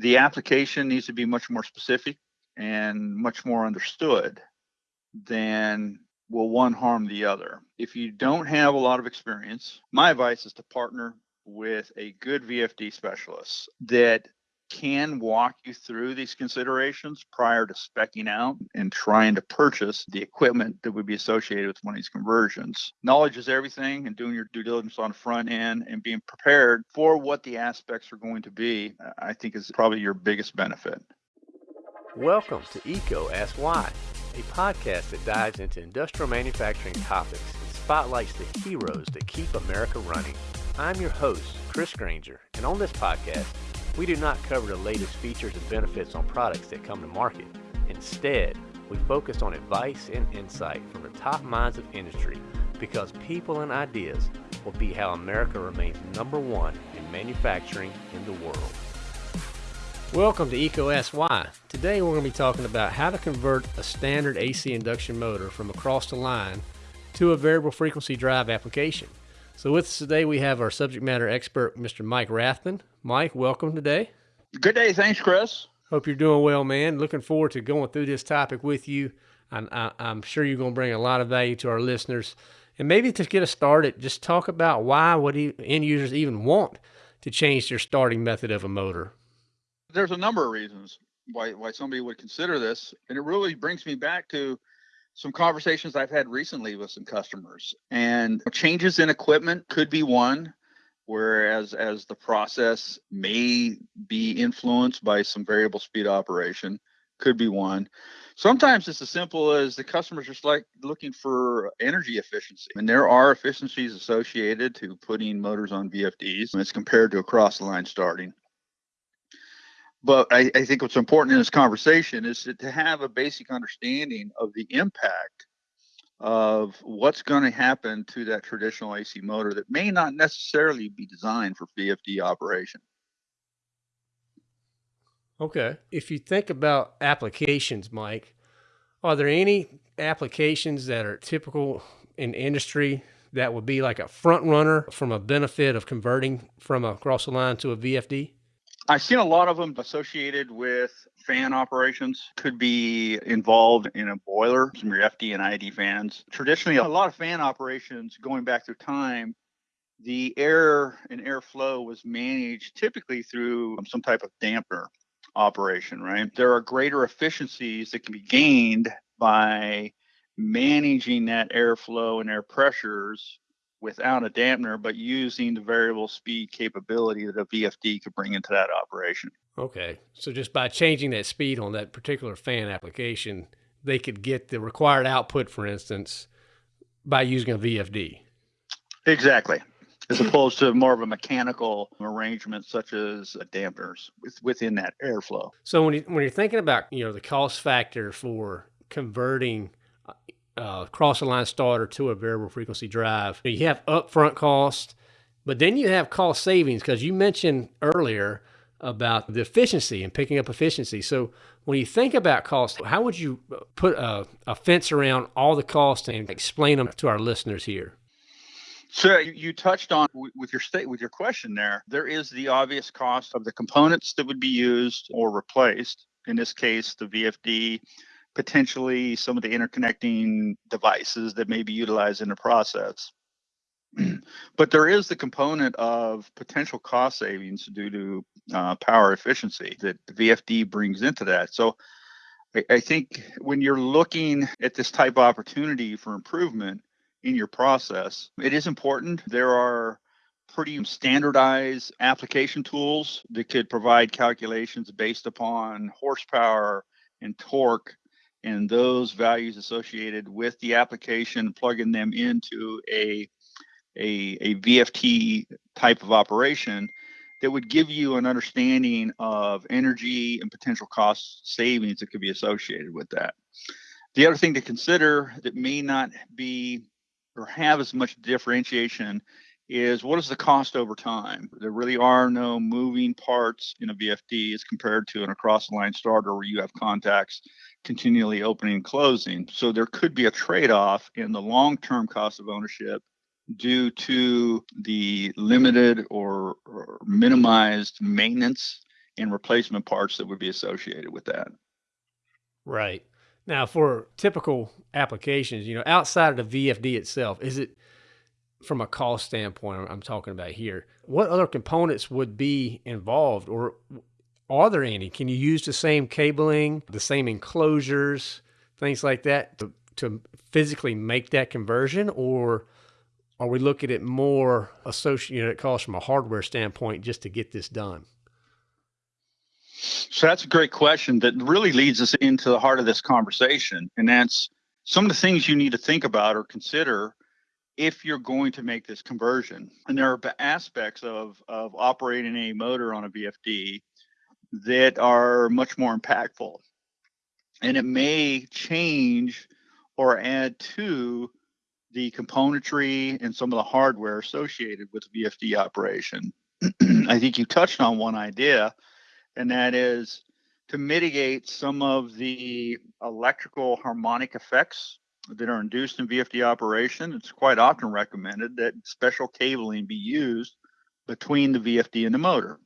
the application needs to be much more specific and much more understood than will one harm the other. If you don't have a lot of experience, my advice is to partner with a good VFD specialist that can walk you through these considerations prior to specking out and trying to purchase the equipment that would be associated with one of these conversions. Knowledge is everything, and doing your due diligence on the front end and being prepared for what the aspects are going to be, I think is probably your biggest benefit. Welcome to EECO Ask Why, a podcast that dives into industrial manufacturing topics and spotlights the heroes that keep America running. I'm your host, Chris Granger, and on this podcast, we do not cover the latest features and benefits on products that come to market. Instead, we focus on advice and insight from the top minds of industry because people and ideas will be how America remains number one in manufacturing in the world. Welcome to EcoSY. Today we're going to be talking about how to convert a standard AC induction motor from across the line to a variable frequency drive application. So with us today we have our subject matter expert, Mr. Mike Rathman. Mike, welcome today. Good day. Thanks, Chris. Hope you're doing well, man. Looking forward to going through this topic with you. I'm, I'm sure you're going to bring a lot of value to our listeners. And maybe to get us started, just talk about why would end users even want to change their starting method of a motor. There's a number of reasons why why somebody would consider this, and it really brings me back to some conversations I've had recently with some customers. And changes in equipment could be one, whereas as the process may be influenced by some variable speed operation, could be one. Sometimes it's as simple as the customers just like looking for energy efficiency. And there are efficiencies associated to putting motors on VFDs as compared to across the line starting. But I, I, think what's important in this conversation is to, to have a basic understanding of the impact of what's going to happen to that traditional AC motor that may not necessarily be designed for VFD operation. Okay. If you think about applications, Mike, are there any applications that are typical in industry that would be like a front runner from a benefit of converting from a cross the line to a VFD? I've seen a lot of them associated with fan operations. Could be involved in a boiler, some of your FD and ID fans. Traditionally, a lot of fan operations going back through time, the air and airflow was managed typically through um, some type of damper operation, right? There are greater efficiencies that can be gained by managing that airflow and air pressures without a dampener, but using the variable speed capability that a VFD could bring into that operation. Okay. So just by changing that speed on that particular fan application, they could get the required output, for instance, by using a VFD. Exactly. As opposed to more of a mechanical arrangement such as dampeners within that airflow. So when you when you're thinking about you know the cost factor for converting uh, uh, cross the line starter to a variable frequency drive. You have upfront cost, but then you have cost savings because you mentioned earlier about the efficiency and picking up efficiency. So when you think about cost, how would you put a, a fence around all the costs and explain them to our listeners here? So you touched on with your state with your question there. There is the obvious cost of the components that would be used or replaced. In this case, the VFD potentially some of the interconnecting devices that may be utilized in the process. but there is the component of potential cost savings due to uh, power efficiency that the VFD brings into that. So I, I think when you're looking at this type of opportunity for improvement in your process, it is important. There are pretty standardized application tools that could provide calculations based upon horsepower and torque and those values associated with the application, plugging them into a, a, a VFD type of operation that would give you an understanding of energy and potential cost savings that could be associated with that. The other thing to consider that may not be or have as much differentiation is what is the cost over time? There really are no moving parts in a VFD as compared to an across the line starter where you have contacts continually opening and closing. So there could be a trade off in the long term cost of ownership due to the limited or, or, minimized maintenance and replacement parts that would be associated with that. Right. Now, for typical applications, you know, outside of the VFD itself, is it from a cost standpoint I'm talking about here, what other components would be involved or are there any? Can you use the same cabling, the same enclosures, things like that to, to physically make that conversion or are we looking at more associated costs from a hardware standpoint just to get this done? So that's a great question that really leads us into the heart of this conversation. And that's some of the things you need to think about or consider if you're going to make this conversion. And there are aspects of, of operating a motor on a VFD that are much more impactful. And it may change or add to the componentry and some of the hardware associated with VFD operation. I think you touched on one idea, and that is to mitigate some of the electrical harmonic effects that are induced in VFD operation. It's quite often recommended that special cabling be used between the VFD and the motor.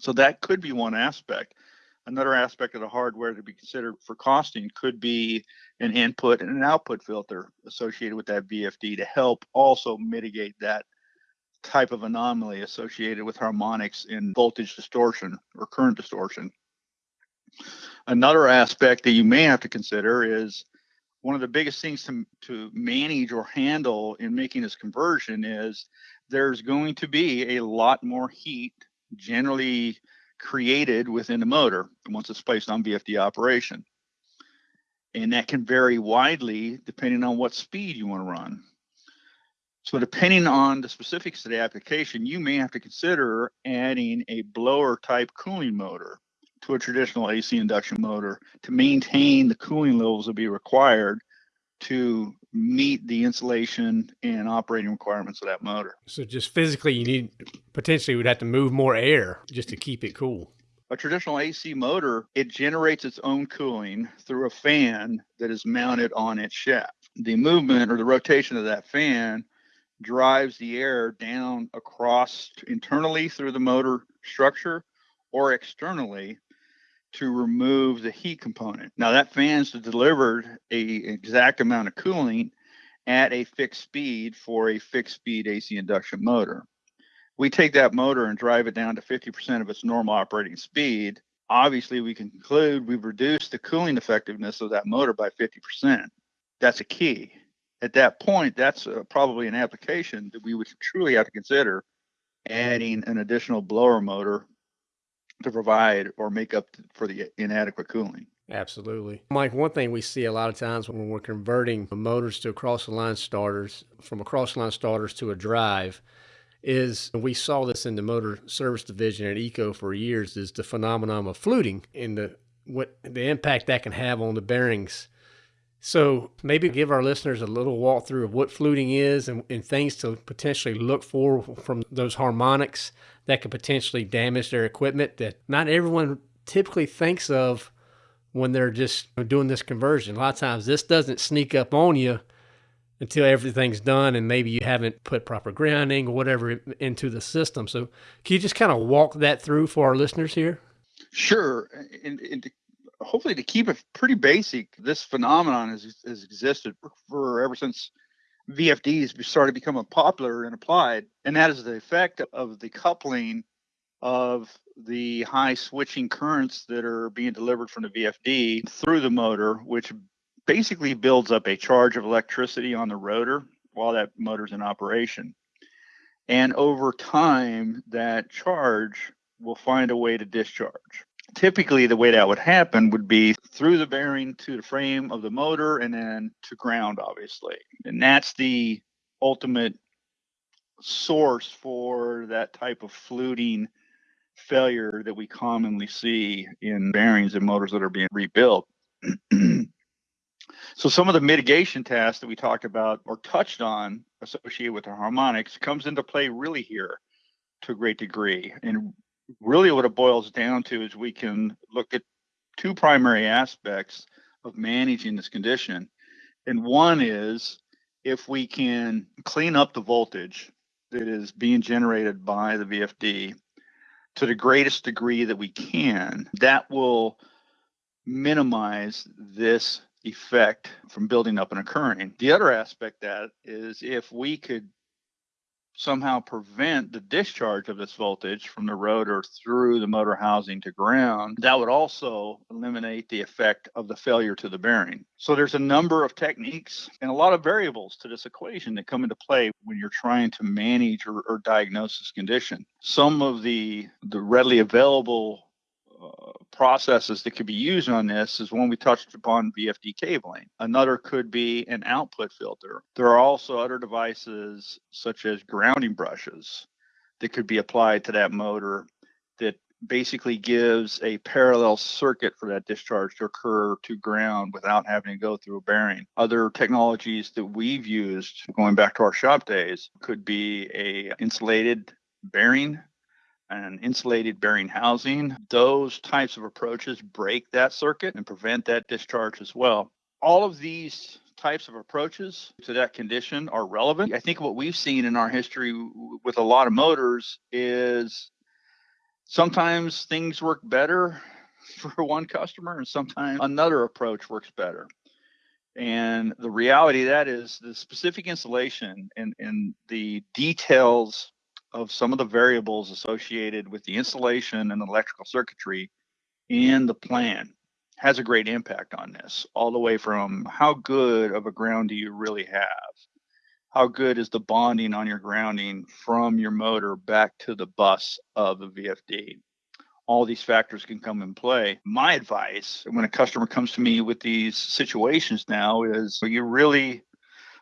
So that could be one aspect. Another aspect of the hardware to be considered for costing could be an input and an output filter associated with that VFD to help also mitigate that type of anomaly associated with harmonics in voltage distortion or current distortion. Another aspect that you may have to consider is one of the biggest things to, to manage or handle in making this conversion is there's going to be a lot more heat generally created within the motor once it's placed on VFD operation. And that can vary widely depending on what speed you want to run. So depending on the specifics of the application, you may have to consider adding a blower type cooling motor to a traditional AC induction motor to maintain the cooling levels that be required to meet the insulation and operating requirements of that motor. So just physically, you need potentially would have to move more air just to keep it cool. A traditional AC motor, it generates its own cooling through a fan that is mounted on its shaft. The movement or the rotation of that fan drives the air down across internally through the motor structure or externally to remove the heat component. Now that fan's delivered a exact amount of cooling at a fixed speed for a fixed speed AC induction motor. We take that motor and drive it down to 50% of its normal operating speed. Obviously, we can conclude we've reduced the cooling effectiveness of that motor by 50%. That's a key. At that point, that's uh, probably an application that we would truly have to consider adding an additional blower motor to provide or make up for the inadequate cooling. Absolutely. Mike, one thing we see a lot of times when we're converting motors to across the line starters, from across the line starters to a drive, is we saw this in the motor service division at EECO for years, is the phenomenon of fluting and the what the impact that can have on the bearings. So maybe give our listeners a little walkthrough of what fluting is and, and things to potentially look for from those harmonics that could potentially damage their equipment that not everyone typically thinks of when they're just doing this conversion. A lot of times this doesn't sneak up on you until everything's done and maybe you haven't put proper grounding or whatever into the system. So can you just kind of walk that through for our listeners here? Sure. And, and to, hopefully to keep it pretty basic, this phenomenon has, has existed for, for ever since VFDs started becoming popular and applied, and that is the effect of the coupling of the high switching currents that are being delivered from the VFD through the motor, which basically builds up a charge of electricity on the rotor while that motor's in operation. And over time, that charge will find a way to discharge typically the way that would happen would be through the bearing to the frame of the motor and then to ground obviously. And that's the ultimate source for that type of fluting failure that we commonly see in bearings and motors that are being rebuilt. So some of the mitigation tasks that we talked about or touched on associated with the harmonics comes into play really here to a great degree. And really what it boils down to is we can look at two primary aspects of managing this condition. And one is if we can clean up the voltage that is being generated by the VFD to the greatest degree that we can, that will minimize this effect from building up and occurring. The other aspect that is if we could somehow prevent the discharge of this voltage from the rotor through the motor housing to ground, that would also eliminate the effect of the failure to the bearing. So there's a number of techniques and a lot of variables to this equation that come into play when you're trying to manage or, or diagnose this condition. Some of the the readily available Uh, processes that could be used on this is one we touched upon VFD cabling. Another could be an output filter. There are also other devices such as grounding brushes that could be applied to that motor that basically gives a parallel circuit for that discharge to occur to ground without having to go through a bearing. Other technologies that we've used going back to our shop days could be a insulated bearing and insulated bearing housing. Those types of approaches break that circuit and prevent that discharge as well. All of these types of approaches to that condition are relevant. I think what we've seen in our history with a lot of motors is sometimes things work better for one customer and sometimes another approach works better. And the reality of that is the specific installation and, and the details of some of the variables associated with the installation and electrical circuitry mm-hmm. in the plan has a great impact on this, all the way from how good of a ground do you really have? How good is the bonding on your grounding from your motor back to the bus of the VFD? All these factors can come in play. My advice when a customer comes to me with these situations now is you really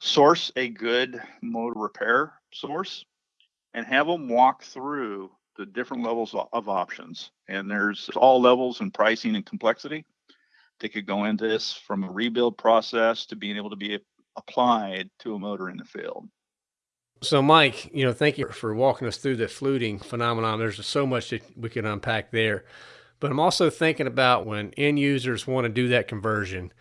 source a good motor repair source and have them walk through the different levels of options. And there's all levels and pricing and complexity They could go into this from a rebuild process to being able to be applied to a motor in the field. So, Mike, you know, thank you for walking us through the fluting phenomenon. There's so much that we can unpack there. But I'm also thinking about when end users want to do that conversion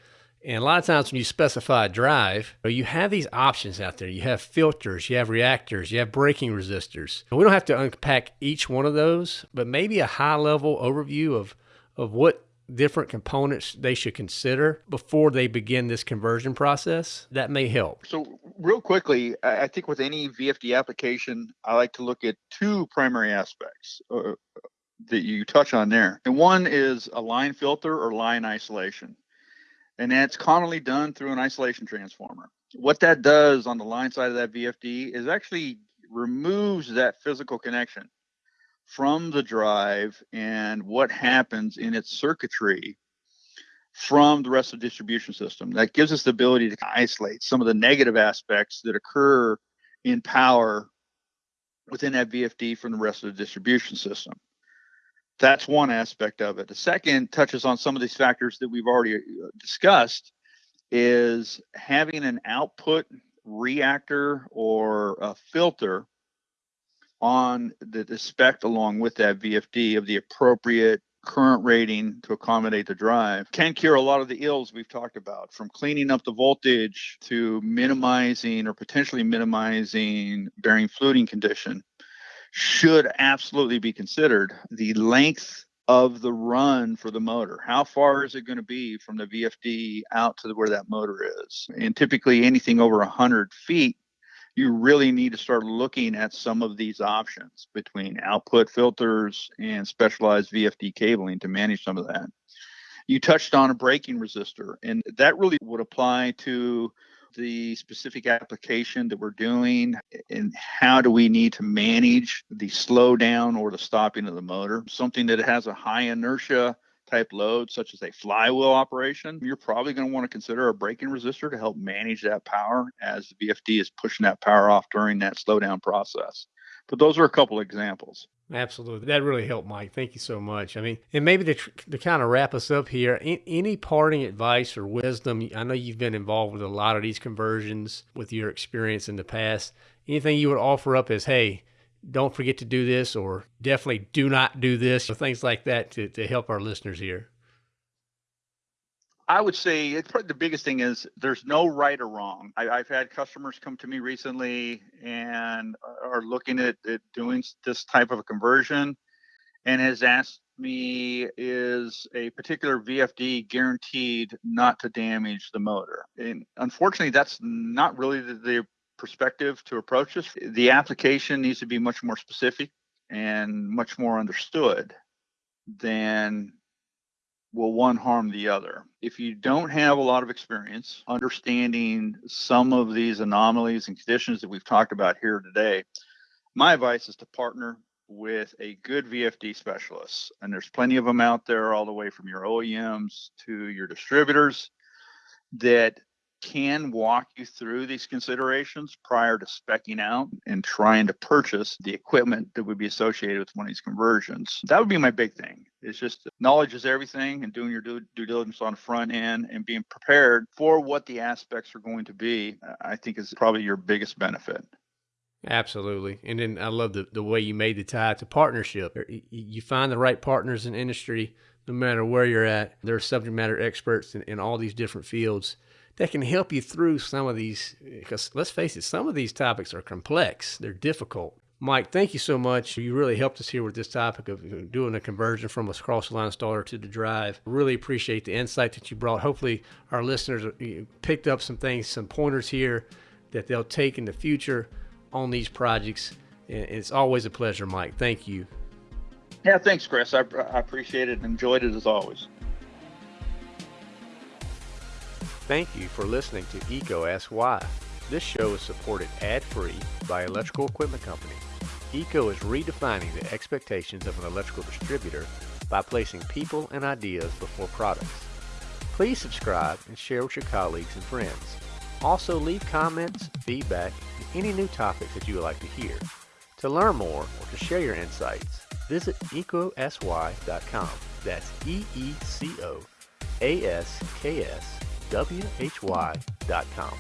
and a lot of times when you specify a drive, you have these options out there. You have filters, you have reactors, you have braking resistors. We don't have to unpack each one of those, but maybe a high level overview of, of what different components they should consider before they begin this conversion process, that may help. So, real quickly, I think with any VFD application, I like to look at two primary aspects uh, that you touch on there. And one is a line filter or line isolation and that's commonly done through an isolation transformer. What that does on the line side of that VFD is actually removes that physical connection from the drive and what happens in its circuitry from the rest of the distribution system. That gives us the ability to isolate some of the negative aspects that occur in power within that VFD from the rest of the distribution system that's one aspect of it. The second touches on some of these factors that we've already uh, discussed is having an output reactor or a filter on the, the spec along with that VFD of the appropriate current rating to accommodate the drive can cure a lot of the ills we've talked about from cleaning up the voltage to minimizing or potentially minimizing bearing fluting condition should absolutely be considered. The length of the run for the motor. How far is it going to be from the VFD out to where that motor is? And typically, anything over 100 feet, you really need to start looking at some of these options between output filters and specialized VFD cabling to manage some of that. You touched on a braking resistor, and that really would apply to the specific application that we're doing and how do we need to manage the slowdown or the stopping of the motor. Something that has a high inertia type load, such as a flywheel operation, you're probably going to want to consider a braking resistor to help manage that power as the VFD is pushing that power off during that slowdown process. But those are a couple examples. Absolutely. That really helped, Mike. Thank you so much. I mean, and maybe to, to kind of wrap us up here, any parting advice or wisdom? I know you've been involved with a lot of these conversions with your experience in the past. Anything you would offer up as, hey, don't forget to do this, or definitely do not do this, or things like that to, to help our listeners here? I would say it's probably the biggest thing is there's no right or wrong. I, have had customers come to me recently and are looking at, at doing this type of a conversion. and has asked me is a particular VFD guaranteed not to damage the motor? And unfortunately, that's not really the, the perspective to approach this. The application needs to be much more specific and much more understood than will one harm the other. If you don't have a lot of experience understanding some of these anomalies and conditions that we've talked about here today, my advice is to partner with a good VFD specialist. And there's plenty of them out there, all the way from your OEMs to your distributors that can walk you through these considerations prior to specking out and trying to purchase the equipment that would be associated with one of these conversions. That would be my big thing. It's just knowledge is everything and doing your due, due diligence on the front end and being prepared for what the aspects are going to be, I think is probably your biggest benefit. Absolutely. And then I love the, the way you made the tie to partnership. Er, you find the right partners in industry, no matter where you're at. There are subject matter experts in, in all these different fields that can help you through some of these, because let's face it, some of these topics are complex, they're difficult. Mike, thank you so much. You really helped us here with this topic of doing a conversion from a cross the line starter to the drive. Really appreciate the insight that you brought. Hopefully, our listeners uh, picked up some things, some pointers here that they'll take in the future on these projects. And it's always a pleasure, Mike. Thank you. Yeah, thanks, Chris. I, I appreciate it and enjoyed it as always. Thank you for listening to EECO Ask Why. This show is supported ad-free by Electrical Equipment Company. EECO is redefining the expectations of an electrical distributor by placing people and ideas before products. Please subscribe and share with your colleagues and friends. Also leave comments, feedback, and any new topics that you would like to hear. To learn more or to share your insights, visit eecoaskwhy.com. That's E-E-C-O-A-S-K-S why.com.